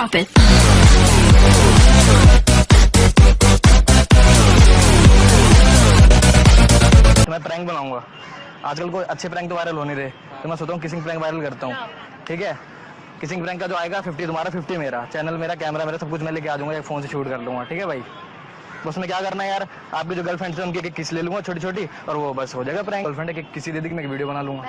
Drop it. तो मैं prank बनाऊँगा। आजकल कोई अच्छे प्रैंक तो वायरल हो नहीं रहे। तो मैं सोचता हूँ किसिंग प्रैंक वायरल करता हूँ। ठीक है? किसिंग प्रैंक का जो आएगा फिफ्टी तुम्हारा फिफ्टी मेरा। चैनल मेरा कैमरा मेरा, सब कुछ मैं लेके आ जाऊँगा, एक फ़ोन से शूट कर लूँगा। ठीक है भाई? बस उसमें क्या करना है यार? आपकी जो गर्लफ्रेंड है उनकी एक किस ले लूँगा छोटी छोटी और वो बस हो जाएगा प्रैंक गर्लफ्रेंड एक किसी दे दी मैं वीडियो बना लूँगा।